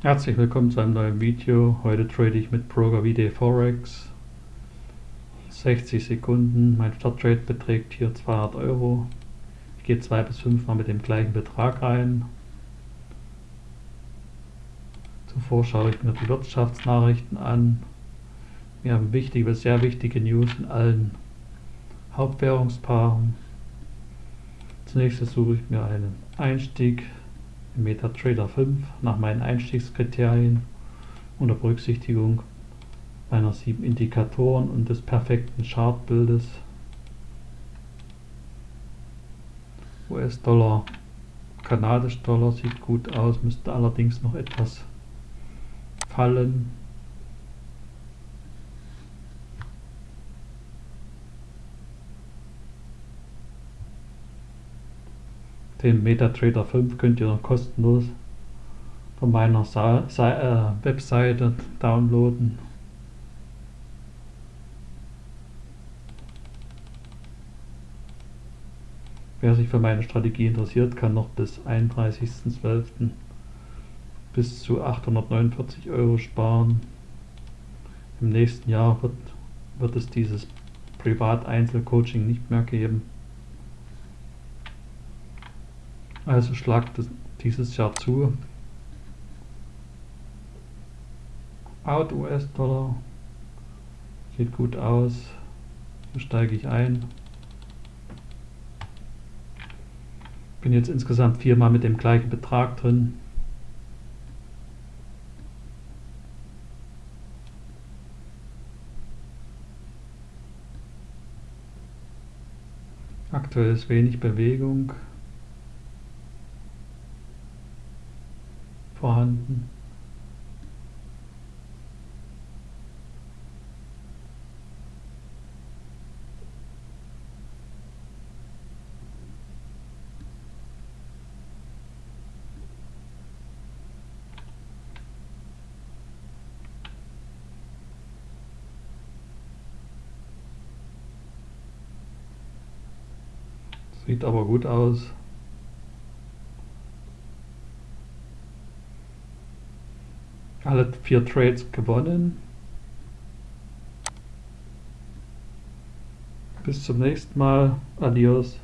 Herzlich willkommen zu einem neuen Video. Heute trade ich mit VD Forex. 60 Sekunden. Mein Starttrade beträgt hier 200 Euro. Ich gehe zwei bis fünf Mal mit dem gleichen Betrag rein. Zuvor schaue ich mir die Wirtschaftsnachrichten an. Wir haben wichtige, sehr wichtige News in allen Hauptwährungspaaren. Zunächst suche ich mir einen Einstieg MetaTrader 5 nach meinen Einstiegskriterien unter Berücksichtigung meiner sieben Indikatoren und des perfekten Chartbildes. US-Dollar, Kanadisch-Dollar sieht gut aus, müsste allerdings noch etwas fallen. Den MetaTrader 5 könnt ihr noch kostenlos von meiner Sa Sa äh, Webseite downloaden. Wer sich für meine Strategie interessiert, kann noch bis 31.12. bis zu 849 Euro sparen. Im nächsten Jahr wird, wird es dieses Privat-Einzelcoaching nicht mehr geben. Also schlagt dieses Jahr zu. Out US-Dollar. Sieht gut aus. Hier steige ich ein. Bin jetzt insgesamt viermal mit dem gleichen Betrag drin. Aktuell ist wenig Bewegung. Vorhanden. Sieht aber gut aus. Alle vier Trades gewonnen. Bis zum nächsten Mal. Adios.